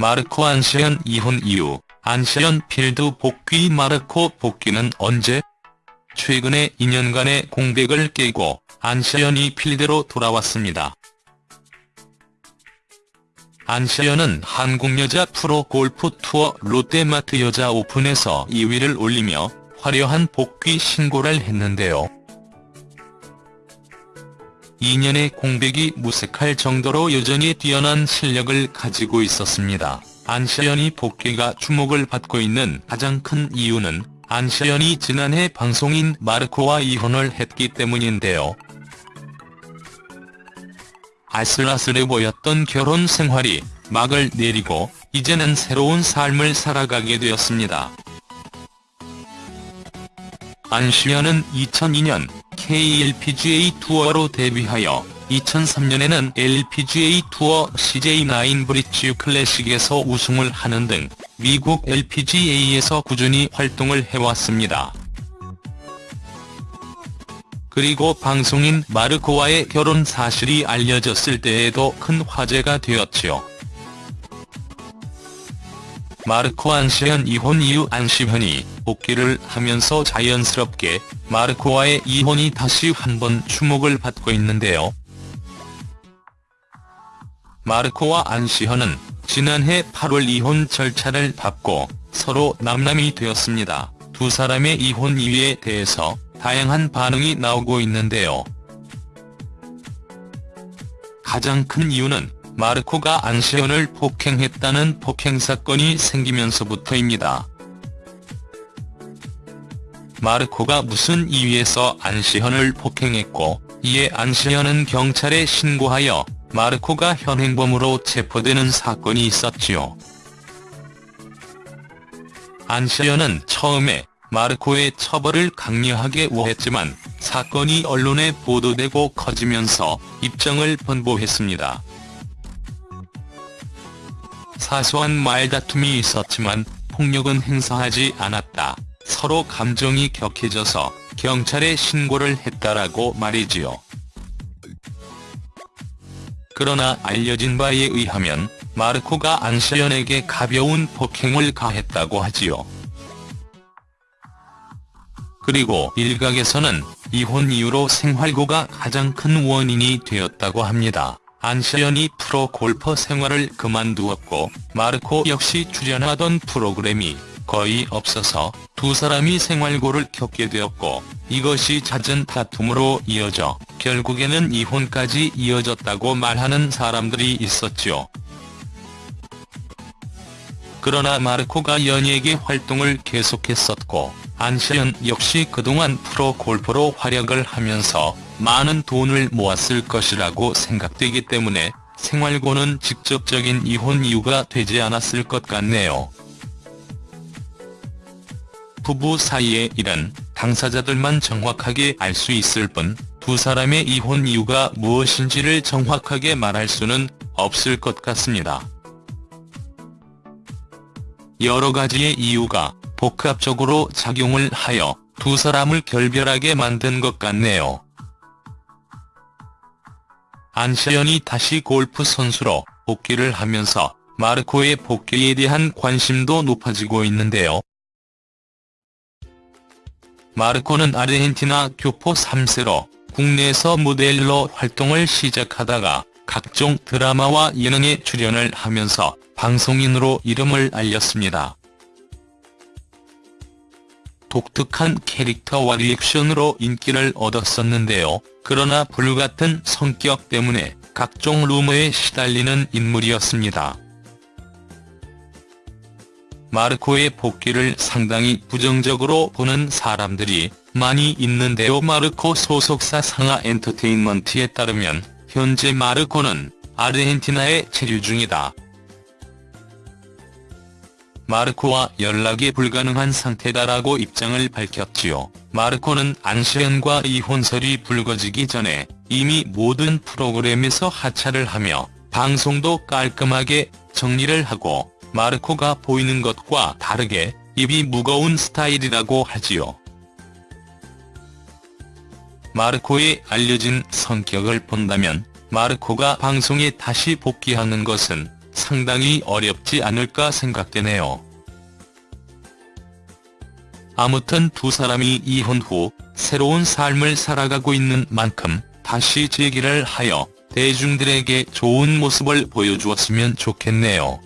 마르코 안시현 이혼 이후 안시현 필드 복귀 마르코 복귀는 언제? 최근에 2년간의 공백을 깨고 안시현이 필드로 돌아왔습니다. 안시현은 한국 여자 프로 골프 투어 롯데마트 여자 오픈에서 2위를 올리며 화려한 복귀 신고를 했는데요. 2년의 공백이 무색할 정도로 여전히 뛰어난 실력을 가지고 있었습니다. 안시현이 복귀가 주목을 받고 있는 가장 큰 이유는 안시현이 지난해 방송인 마르코와 이혼을 했기 때문인데요. 아슬아슬해 보였던 결혼 생활이 막을 내리고 이제는 새로운 삶을 살아가게 되었습니다. 안시현은 2002년 KLPGA 투어로 데뷔하여 2003년에는 LPGA 투어 CJ9 브릿지 클래식에서 우승을 하는 등 미국 LPGA에서 꾸준히 활동을 해왔습니다. 그리고 방송인 마르코와의 결혼 사실이 알려졌을 때에도 큰 화제가 되었지요. 마르코 안시현 이혼 이후 안시현이 복귀를 하면서 자연스럽게 마르코와의 이혼이 다시 한번 주목을 받고 있는데요. 마르코와 안시현은 지난해 8월 이혼 절차를 밟고 서로 남남이 되었습니다. 두 사람의 이혼 이유에 대해서 다양한 반응이 나오고 있는데요. 가장 큰 이유는 마르코가 안시현을 폭행했다는 폭행 사건이 생기면서부터입니다. 마르코가 무슨 이유에서 안시현을 폭행했고 이에 안시현은 경찰에 신고하여 마르코가 현행범으로 체포되는 사건이 있었지요. 안시현은 처음에 마르코의 처벌을 강력하게 우했지만 사건이 언론에 보도되고 커지면서 입장을 번복했습니다. 사소한 말다툼이 있었지만 폭력은 행사하지 않았다. 서로 감정이 격해져서 경찰에 신고를 했다라고 말이지요. 그러나 알려진 바에 의하면 마르코가 안시현에게 가벼운 폭행을 가했다고 하지요. 그리고 일각에서는 이혼 이후로 생활고가 가장 큰 원인이 되었다고 합니다. 안시현이 프로 골퍼 생활을 그만두었고 마르코 역시 출연하던 프로그램이 거의 없어서 두 사람이 생활고를 겪게 되었고 이것이 잦은 다툼으로 이어져 결국에는 이혼까지 이어졌다고 말하는 사람들이 있었죠. 그러나 마르코가 연예계 활동을 계속했었고 안시현 역시 그동안 프로 골퍼로 활약을 하면서 많은 돈을 모았을 것이라고 생각되기 때문에 생활고는 직접적인 이혼 이유가 되지 않았을 것 같네요. 부부 사이의 일은 당사자들만 정확하게 알 수 있을 뿐 두 사람의 이혼 이유가 무엇인지를 정확하게 말할 수는 없을 것 같습니다. 여러 가지의 이유가 복합적으로 작용을 하여 두 사람을 결별하게 만든 것 같네요. 안시현이 다시 골프 선수로 복귀를 하면서 마르코의 복귀에 대한 관심도 높아지고 있는데요. 마르코는 아르헨티나 교포 3세로 국내에서 모델로 활동을 시작하다가 각종 드라마와 예능에 출연을 하면서 방송인으로 이름을 알렸습니다. 독특한 캐릭터와 리액션으로 인기를 얻었었는데요. 그러나 불같은 성격 때문에 각종 루머에 시달리는 인물이었습니다. 마르코의 복귀를 상당히 부정적으로 보는 사람들이 많이 있는데요. 마르코 소속사 상하 엔터테인먼트에 따르면 현재 마르코는 아르헨티나에 체류 중이다. 마르코와 연락이 불가능한 상태다라고 입장을 밝혔지요. 마르코는 안시현과 이혼설이 불거지기 전에 이미 모든 프로그램에서 하차를 하며 방송도 깔끔하게 정리를 하고 마르코가 보이는 것과 다르게 입이 무거운 스타일이라고 하지요. 마르코의 알려진 성격을 본다면 마르코가 방송에 다시 복귀하는 것은 상당히 어렵지 않을까 생각되네요. 아무튼 두 사람이 이혼 후 새로운 삶을 살아가고 있는 만큼 다시 재기를 하여 대중들에게 좋은 모습을 보여주었으면 좋겠네요.